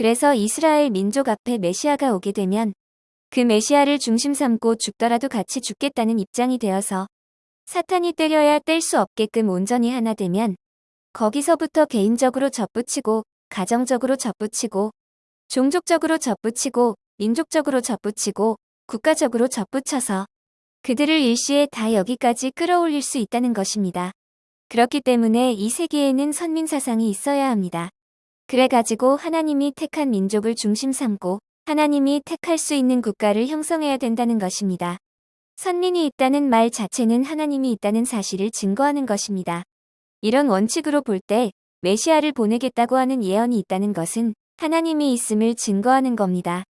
그래서 이스라엘 민족 앞에 메시아가 오게 되면 그 메시아를 중심 삼고 죽더라도 같이 죽겠다는 입장이 되어서 사탄이 때려야 뗄 수 없게끔 온전히 하나 되면 거기서부터 개인적으로 접붙이고 가정적으로 접붙이고 종족적으로 접붙이고 민족적으로 접붙이고 국가적으로 접붙여서 그들을 일시에 다 여기까지 끌어올릴 수 있다는 것입니다. 그렇기 때문에 이 세계에는 선민 사상이 있어야 합니다. 그래가지고 하나님이 택한 민족을 중심 삼고 하나님이 택할 수 있는 국가를 형성해야 된다는 것입니다. 선민이 있다는 말 자체는 하나님이 있다는 사실을 증거하는 것입니다. 이런 원칙으로 볼 때 메시아를 보내겠다고 하는 예언이 있다는 것은 하나님이 있음을 증거하는 겁니다.